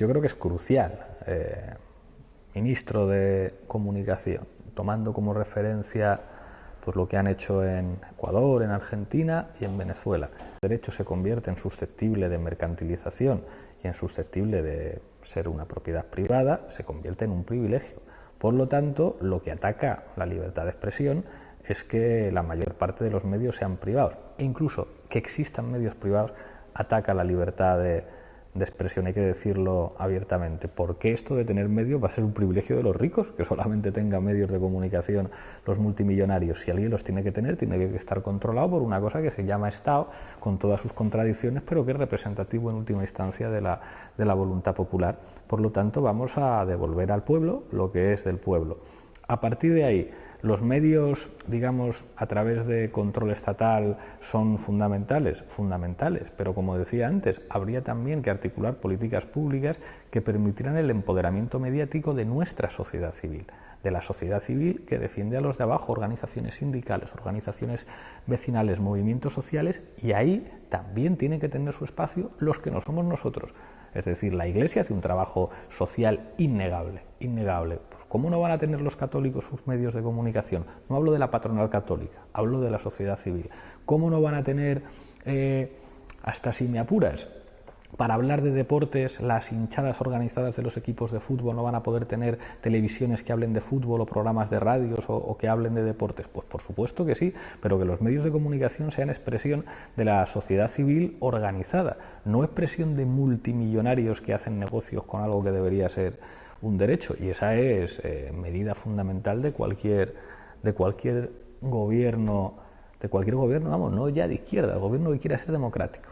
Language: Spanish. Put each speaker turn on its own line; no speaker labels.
yo creo que es crucial. Eh, ministro de Comunicación, tomando como referencia pues, lo que han hecho en Ecuador, en Argentina y en Venezuela. El derecho se convierte en susceptible de mercantilización y en susceptible de ser una propiedad privada, se convierte en un privilegio. Por lo tanto, lo que ataca la libertad de expresión es que la mayor parte de los medios sean privados. Incluso que existan medios privados ataca la libertad de, de expresión, hay que decirlo abiertamente. porque esto de tener medios va a ser un privilegio de los ricos, que solamente tengan medios de comunicación los multimillonarios? Si alguien los tiene que tener, tiene que estar controlado por una cosa que se llama Estado, con todas sus contradicciones, pero que es representativo en última instancia de la, de la voluntad popular. Por lo tanto, vamos a devolver al pueblo lo que es del pueblo. A partir de ahí, ¿Los medios, digamos, a través de control estatal son fundamentales? Fundamentales, pero como decía antes, habría también que articular políticas públicas que permitieran el empoderamiento mediático de nuestra sociedad civil, de la sociedad civil que defiende a los de abajo, organizaciones sindicales, organizaciones vecinales, movimientos sociales, y ahí también tienen que tener su espacio los que no somos nosotros. Es decir, la Iglesia hace un trabajo social innegable, innegable. ¿Cómo no van a tener los católicos sus medios de comunicación? No hablo de la patronal católica, hablo de la sociedad civil. ¿Cómo no van a tener, eh, hasta si me apuras, para hablar de deportes, las hinchadas organizadas de los equipos de fútbol no van a poder tener televisiones que hablen de fútbol o programas de radios o, que hablen de deportes. Pues por supuesto que sí, pero que los medios de comunicación sean expresión de la sociedad civil organizada, no expresión de multimillonarios que hacen negocios con algo que debería ser un derecho. Y esa es eh, medida fundamental de cualquier, de cualquier gobierno, de cualquier gobierno, vamos, no ya de izquierda, el gobierno que quiera ser democrático.